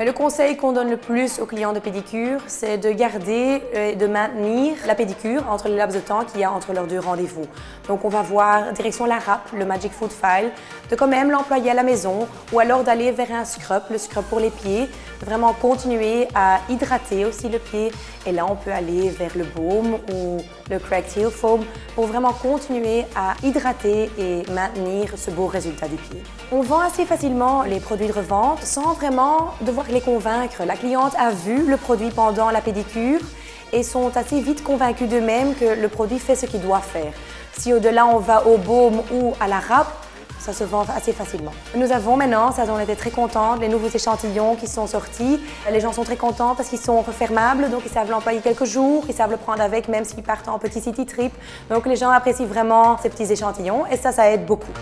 Mais le conseil qu'on donne le plus aux clients de pédicure, c'est de garder et de maintenir la pédicure entre les laps de temps qu'il y a entre leurs deux rendez-vous. Donc on va voir direction la RAP, le Magic Food File, de quand même l'employer à la maison ou alors d'aller vers un scrub, le scrub pour les pieds, vraiment continuer à hydrater aussi le pied et là on peut aller vers le baume ou le Cracked Heel Foam pour vraiment continuer à hydrater et maintenir ce beau résultat du pied. On vend assez facilement les produits de revente sans vraiment devoir les convaincre. La cliente a vu le produit pendant la pédicure et sont assez vite convaincus d'eux-mêmes que le produit fait ce qu'il doit faire. Si au-delà on va au baume ou à la râpe, ça se vend assez facilement. Nous avons maintenant, ça on était très contents, les nouveaux échantillons qui sont sortis. Les gens sont très contents parce qu'ils sont refermables, donc ils savent l'employer quelques jours, ils savent le prendre avec même s'ils partent en petit city trip. Donc les gens apprécient vraiment ces petits échantillons et ça, ça aide beaucoup.